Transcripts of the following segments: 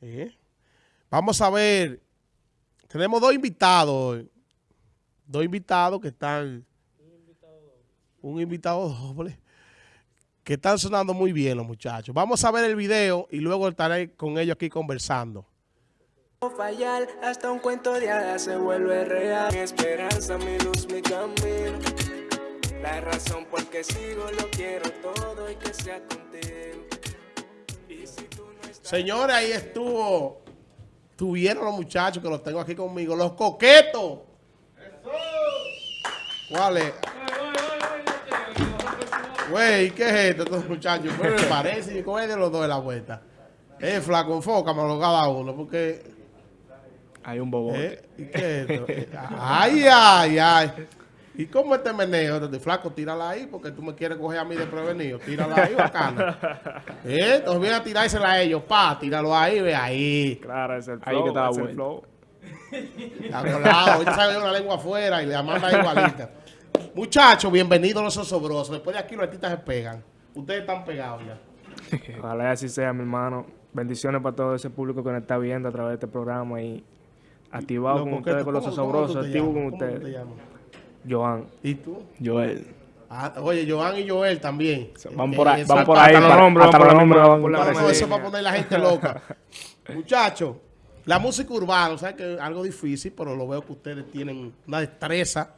¿Eh? Vamos a ver. Tenemos dos invitados. Dos invitados que están... Un invitado doble. Que están sonando muy bien los muchachos. Vamos a ver el video y luego estaré con ellos aquí conversando. fallar hasta un cuento de hadas se vuelve real mi esperanza mi luz mi camino la razón por que sigo lo quiero todo y que sea contigo Señores, ahí estuvo. Tuvieron los muchachos que los tengo aquí conmigo. Los coquetos. ¿Cuál es? Güey, ¿qué es esto, estos muchachos? Pero me parece, ¿cómo es de los dos de la vuelta? Eh, flaco, enfócamelo cada uno, porque... Hay un bobote. ¿eh? ¿Y qué es esto? Eh, Ay, ay, ay. ¿Y cómo este meneo? Entonces, flaco, tírala ahí, porque tú me quieres coger a mí de prevenido. Tírala ahí, bacana. ¿Eh? Entonces viene a tirársela a ellos. Pa, tíralo ahí, ve ahí. Claro, es el Ahí flow. que estaba bueno. flow. Acordado, ahorita sale una lengua afuera y le manda igualita. Muchachos, bienvenidos a los osobrosos. Después de aquí los artistas se pegan. Ustedes están pegados ya. Ojalá así sea, mi hermano. Bendiciones para todo ese público que nos está viendo a través de este programa y activado con ustedes, con los ¿cómo- cómo osobrosos, activo con ¿Cómo tú te ustedes. Joan. ¿Y tú? Joel. Ah, oye, Joan y Joel también. Van por ahí, Eh, van por ahí. eso línea. para poner la gente loca. Muchachos, la música urbana, o sea que es algo difícil, pero lo veo que ustedes tienen una destreza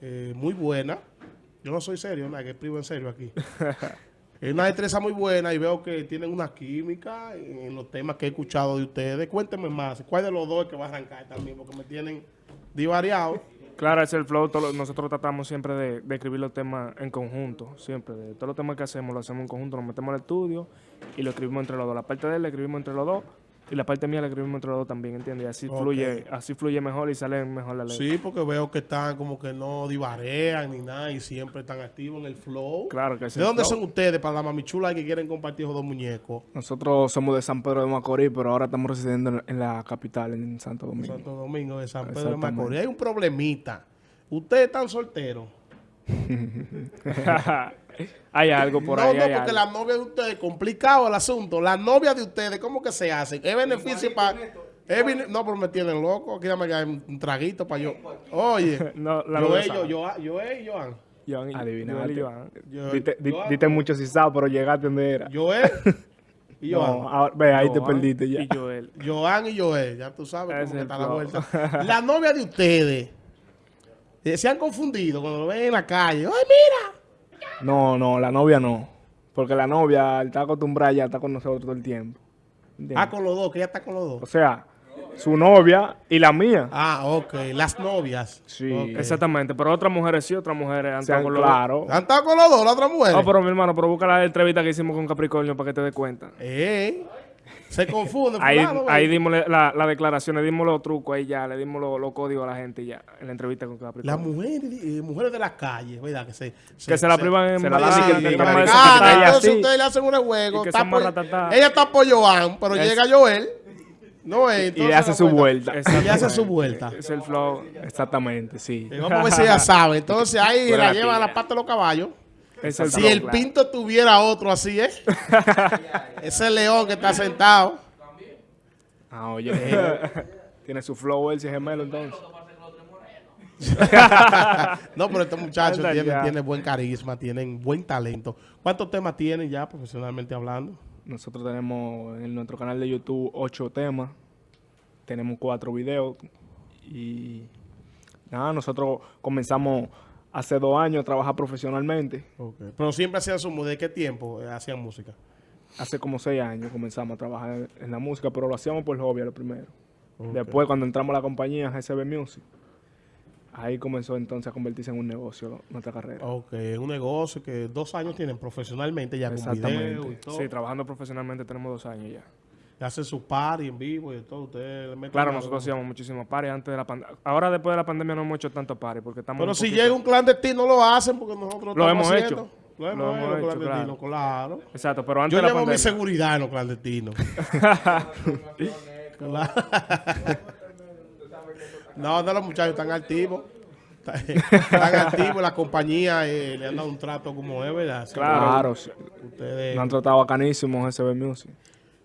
eh, muy buena. Yo no soy serio, nada, que escribo en serio aquí. Es una destreza muy buena y veo que tienen una química en los temas que he escuchado de ustedes. Cuéntenme más, ¿cuál de los dos es que va a arrancar también? Porque me tienen divariado. Claro, es el flow. nosotros tratamos siempre de, de escribir los temas en conjunto. Siempre. De todos los temas que hacemos, lo hacemos en conjunto. Nos metemos al estudio y lo escribimos entre los dos. La parte de él la escribimos entre los dos y la parte mía la escribimos entre los dos también, ¿entiendes? Y así, fluye, así fluye mejor y sale mejor la letra. Sí, porque veo que están como que no divarean ni nada y siempre están activos en el flow. Claro que sí. ¿De dónde flow. son ustedes para la mamichula que quieren compartir esos dos muñecos? Nosotros somos de San Pedro de Macorís, pero ahora estamos residiendo en- la capital, en Santo Domingo. Santo Domingo de San Pedro de. Macorís. Hay un problemita. Ustedes están solteros. hay algo por no, ahí. no, hay porque algo. la novia de ustedes, complicado el asunto. La novia de ustedes, ¿cómo que se hacen? ¿Es beneficio para...? No, pero me tienen loco. Aquí dame que un un traguito para yo. Oye, No, la yo, yo, sabe. yo, yo, y Joan. Joan y- Adivinaste. Joan. Yo, Diste, di- Joan, diste mucho cisado, pero llegaste donde era. Joel y Joan. No, ahora- ve, ahí te perdiste ya. Y Joel. Joan y Joel, ya tú sabes Ese cómo que es está la vuelta. La novia de ustedes eh, se han confundido cuando lo ven en la calle. ¡Ay, mira! No, no, la novia no. Porque la novia está acostumbrada ya, está con nosotros todo el tiempo. ¿Entiendes? Ah, con los dos, que ella está con los O dos. sea, su novia y la mía. Ah, ok. Las novias. Sí. Exactamente. Pero otras mujeres sí, otras mujeres han estado con los dos. claro. ¿Han estado con los dos, la otra mujer? No, pero mi hermano, pero busca la entrevista que hicimos con Capricornio para que te des cuenta. Eh, se confunde. Ahí, ahí dimos la, la declaración, le dimos los trucos ahí ya, le dimos los, los códigos a la gente ya, en la entrevista con Las Capricornio. mujeres, eh, mujeres de las calles, ¿verdad? Que se, que se la privan en se la bailar, dicen que que están digan, más "Ah, Ah, desacatadas". entonces así. ustedes le hacen un juego. Y está por- ella está por Joan, pero Es- llega Joel. No es. Y entonces le hace su vuelta. Y le hace su vuelta. Es el flow. Exactamente, sí. Eh, Vamos a ver si ella sabe. Entonces ahí la lleva a la pata de los caballos. Es el Si el claro. pinto tuviera otro así, ¿eh? Ese león que está sentado. Ah, oye, tiene su flow él, si es gemelo entonces. no, pero estos muchachos tienen, tienen buen carisma, tienen buen talento. ¿Cuántos temas tienen ya profesionalmente hablando? Nosotros tenemos en nuestro canal de YouTube ocho temas. Tenemos cuatro videos. Y nada, nosotros comenzamos hace dos años a trabajar profesionalmente. Pero siempre hacían su música. ¿De qué tiempo eh, hacían música? Hace como seis años comenzamos a trabajar en la música, pero lo hacíamos por hobby a lo primero. Después, cuando entramos a la compañía GCB Music, ahí comenzó entonces a convertirse en un negocio nuestra carrera. Ok, un negocio que dos años tienen profesionalmente ya con Exactamente. video y todo. Sí, trabajando profesionalmente tenemos dos años ya. Y hacen su party en vivo y todo. Le meten Claro, nosotros hacíamos muchísimos pares antes de la pandemia. Ahora después de la pandemia no hemos hecho tantos pares porque estamos... Pero si poquito- llega un clandestino lo hacen porque nosotros Lo estamos hemos haciendo. hecho. Lo hemos, Lo hemos hecho, clandestino, claro. Exacto, pero antes Yo de la llevo mi seguridad en los clandestinos. Claro. no, no, los muchachos están activos. Están activos, la compañía eh, le han dado un trato como es, ¿verdad? Claro. Claro. Ustedes nos han tratado bacanísimo GCB Music.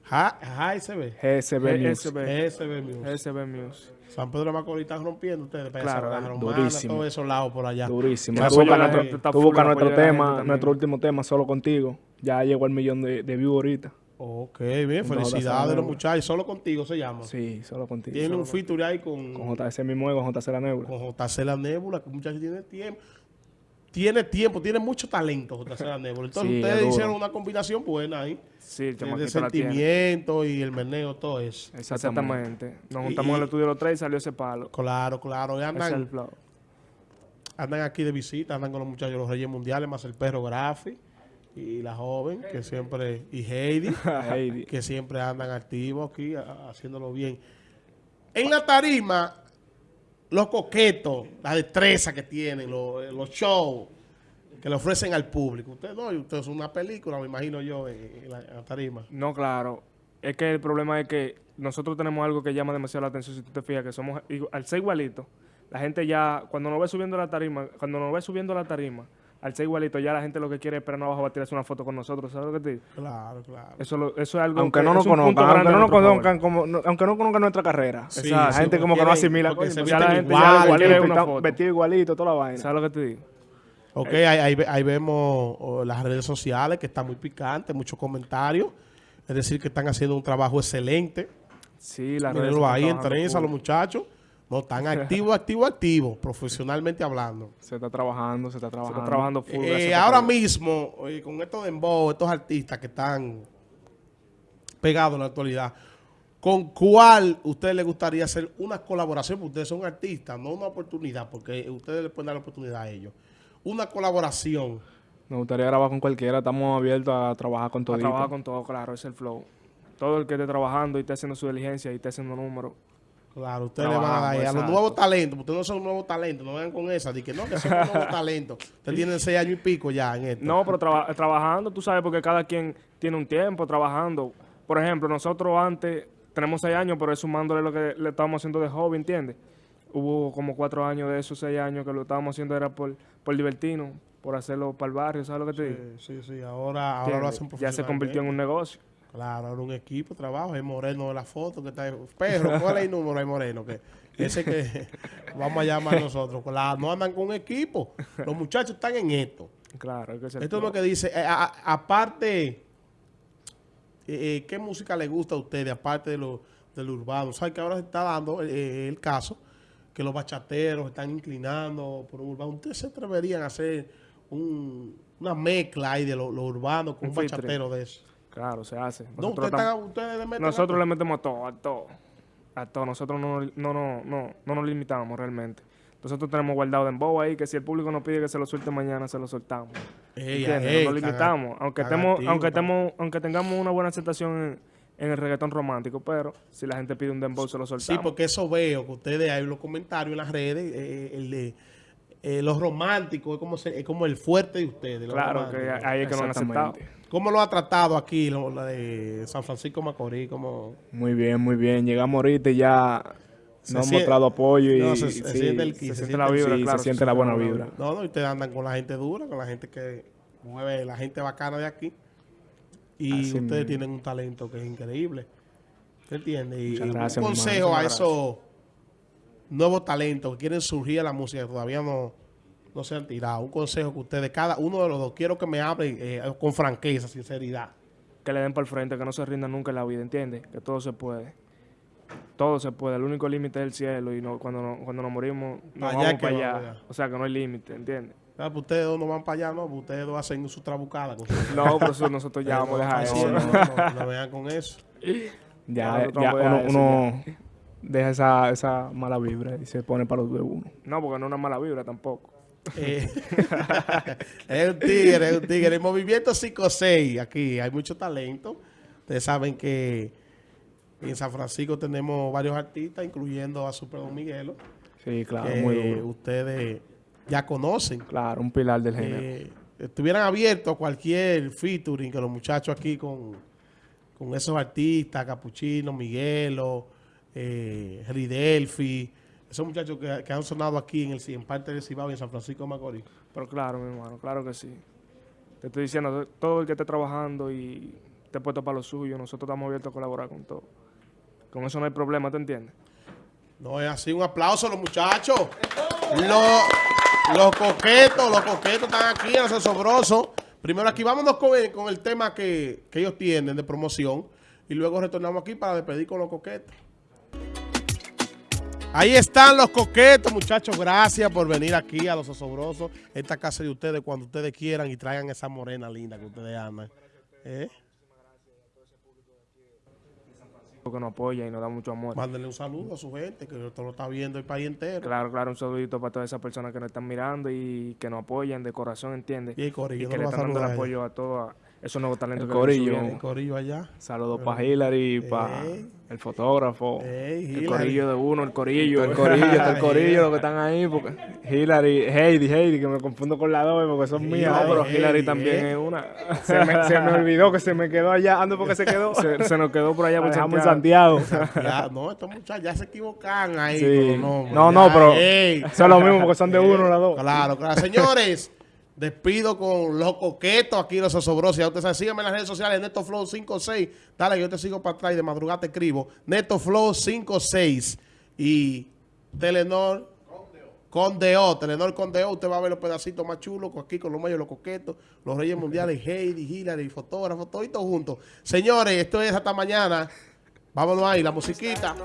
JSB. GSB News. GSB. Music. GSB News. San Pedro de Macorís están rompiendo ustedes. para Claro, esa Romana, durísimo. todos esos lados por allá. Durísimo. Tú buscas la nuestro, está la tema, nuestro último tema, solo contigo. Ya llegó el millón de, de views ahorita. Ok, bien. Con Felicidades los Nebula. muchachos. Solo contigo se llama. Sí, solo contigo. Tiene Solo un feature ahí con, con JC mismo y con JC La Nebula. con JC La Nébula, que muchacho tiene tiempo. Tiene tiempo, tiene mucho talento JC Nébula. Entonces Sí, ustedes hicieron una combinación buena ahí. Sí, el De la tiene. sentimiento y el meneo, todo eso. Exactamente. Nos juntamos en el estudio los tres y salió ese palo. Claro, claro. Y Ese es el andan, andan aquí de visita, andan con los muchachos de los Reyes Mundiales, más el perro Grafi y la joven, que siempre, y Heidi, Heidi. que siempre andan activos aquí, haciéndolo bien. En la tarima, los coquetos, la destreza que tienen, los, shows que le ofrecen al público. Ustedes no, y ustedes son una película, me imagino yo, en, la, tarima. No, claro. Es que el problema es que nosotros tenemos algo que llama demasiado la atención. Si tú te fijas, que somos, al ser igualito, la gente ya, cuando nos ve subiendo la tarima, cuando nos ve subiendo la tarima, al ser igualito, ya la gente lo que quiere es esperar abajo va a tirarse una foto con nosotros. ¿Sabes lo que te digo? Claro, claro. Eso, lo- eso es algo Aunque que no nos conozcan, aunque a no nos conozcan, como, no- aunque no conozcan nuestra carrera. Sí, Exacto. la sí, gente como que no asimila. porque se ya visten la gente ya igual, una foto. vestido igualito, toda la vaina. ¿Sabes lo que te digo? Ok, ahí, ahí ahí vemos oh, las redes sociales que están muy picantes, muchos comentarios. Es decir, que están haciendo un trabajo excelente. Sí, la redes Mírenlo están ahí en trabajando trenza, full. los muchachos. No, están activos, activos, activos, profesionalmente hablando. Se está trabajando, se está Se trabajando. está trabajando full. Eh, a ahora mismo, eh, con estos dembow, estos artistas que están pegados en la actualidad, ¿con cuál usted le gustaría hacer una colaboración? Porque ustedes son artistas, no una oportunidad, porque ustedes le pueden dar la oportunidad a ellos. Una colaboración. Nos gustaría grabar con cualquiera, estamos abiertos a trabajar con A todo. trabajar con todo, claro, es el flow. Todo el que esté trabajando y esté haciendo su diligencia y esté haciendo números. Claro, ustedes le van a dar a los nuevos talentos, ustedes no son nuevos talentos, no vengan con esa, de que no, que son nuevos talentos. Ustedes tienen seis años y pico ya en esto. No, pero traba- trabajando, tú sabes, porque cada quien tiene un tiempo trabajando. Por ejemplo, nosotros antes tenemos seis años, pero es sumándole lo que le estábamos haciendo de joven, ¿entiendes? Hubo como cuatro años de esos seis años que lo estábamos haciendo era por, por divertirnos, por hacerlo para el barrio, ¿sabes lo que te digo? Sí, sí, sí, ahora, ahora lo ¿Entiendes? hacen Ya se convirtió en un negocio. Claro, ahora un equipo, trabajo, es Moreno de la foto, que está perro, ¿cuál es el número ahí Moreno? Que ese que vamos a llamar nosotros. Claro, no andan con un equipo. Los muchachos están en esto. Claro, hay que Esto es lo que dice, eh, a- a- aparte, eh, eh, ¿qué música le gusta a ustedes, aparte de lo, del urbano? ¿Saben que ahora se está dando eh, el caso que los bachateros están inclinando por un urbano? ¿Ustedes se atreverían a hacer un- una mezcla ahí de lo, lo urbano con Un un, bachatero de eso? Claro, se hace. No, Nosotros le Nosotros le metemos a todo, a todo. A todo. Nosotros no, no, no, no, no nos limitamos realmente. Nosotros tenemos guardado de embobo ahí que si el público nos pide que se lo suelte mañana, se lo soltamos. Ey, ¿Entiendes? ey, no nos tan- limitamos. Aunque, estemos, aunque, estemos, aunque tengamos una buena aceptación en, en el reggaetón romántico, pero si la gente pide un dembow, se lo soltamos. Sí, porque eso veo que ustedes hay los comentarios en las redes, eh, el de eh, los románticos es como, se- es como el fuerte de ustedes. Claro, que ahí es que no han aceptado. ¿Cómo lo ha tratado aquí lo, la de San Francisco Macorís? ¿Cómo? Muy bien, muy bien. Llegamos ahorita y ya Se nos han siente- mostrado apoyo y No, se- siente el se se siente la vibra, sí, claro. se siente la buena vibra. No, no, y ustedes andan con la gente dura, con la gente que mueve, la gente bacana de aquí. Y Así ustedes mismo. tienen un talento que es increíble. ¿Se entiende? Y Muchas un gracias, mi consejo a esos nuevos talentos que quieren surgir a la música, que todavía no, no se han tirado. Un consejo que ustedes, cada uno de los dos, quiero que me hablen eh, con franqueza, sinceridad. Que le den para el frente, que no se rindan nunca en la vida, ¿entiendes? Que todo se puede. Todo se puede. El único límite es el cielo y no, cuando, no- cuando nos morimos nos Allá vamos que para allá. O sea, que no hay límite, ¿entiendes? Ah, pues ustedes dos no van para allá, no, pues ustedes dos hacen su trabucada. Con su- No, por eso nosotros ya vamos a dejar eso. no, no, no, no vean con eso. ya, uno, eso uno deja esa, esa mala vibra y se pone para los de uno. No, porque no es una mala vibra tampoco. Eh, es un tigre, es un tigre. El movimiento 5-6, aquí hay mucho talento. Ustedes saben que en San Francisco tenemos varios artistas, incluyendo a Super Don Miguelo, Sí, claro, que muy duro. ustedes ya conocen. Claro, un pilar del género. Eh, estuvieran abiertos a cualquier featuring que los muchachos aquí con, con esos artistas, Capuchino, Miguelo, eh, Ridelfi, esos muchachos que, que han sonado aquí en, el, en parte del Cibao y en San Francisco de Macorís. Pero claro, mi hermano, claro que sí. Te estoy diciendo, todo el que esté trabajando y esté puesto para lo suyo. Nosotros estamos abiertos a colaborar con todo. Con eso no hay problema, ¿te entiendes? No es así, un aplauso a los muchachos. Los, los coquetos, los coquetos están aquí en los asombrosos. Primero aquí, vámonos con el, con el tema que, que ellos tienen de promoción. Y luego retornamos aquí para despedir con los coquetos. Ahí están los coquetos, muchachos. Gracias por venir aquí a Los Asombrosos. Esta casa de ustedes cuando ustedes quieran y traigan esa morena linda que ustedes aman. ¿Eh? Porque nos apoya y nos da mucho amor. Mándenle un saludo a su gente, que esto lo está viendo el país entero. Claro, claro, un saludito para todas esas personas que nos están mirando y que nos apoyan de corazón, ¿entiendes? Y que le están dando el apoyo a todos esos nuevos talentos El que corillo. subiendo. El corillo allá. Saludos para Hillary, para Ey. el fotógrafo. Ey, El corillo de uno, el corillo. El corillo, el corillo, los que están ahí, porque Hillary, Heidi, Heidi, que me confundo con la dos porque son mías. No, pero Hillary ey, también ey. es una. Se me, se me olvidó que se me quedó allá. Ando porque se quedó. se, se nos quedó por allá por Santiago. Santiago. Ya, no, estos muchachos ya se equivocan ahí. Sí. con los nombres. No, Ya, no, pero son lo mismo porque son de uno las dos. Claro, claro. Señores, despido con los coquetos aquí, los asombrosos. Ya ustedes saben, síganme en las redes sociales, Neto Flow 56. Dale, yo te sigo para atrás y de madrugada te escribo. Neto Flow 56. Y Telenor con DO, Telenor con DO. Usted va a ver los pedacitos más chulos aquí con los mayos, los coquetos, los Reyes Mundiales, Heidi, Hillary, fotógrafos, toditos juntos. Señores, esto es hasta mañana. Vámonos ahí, la musiquita.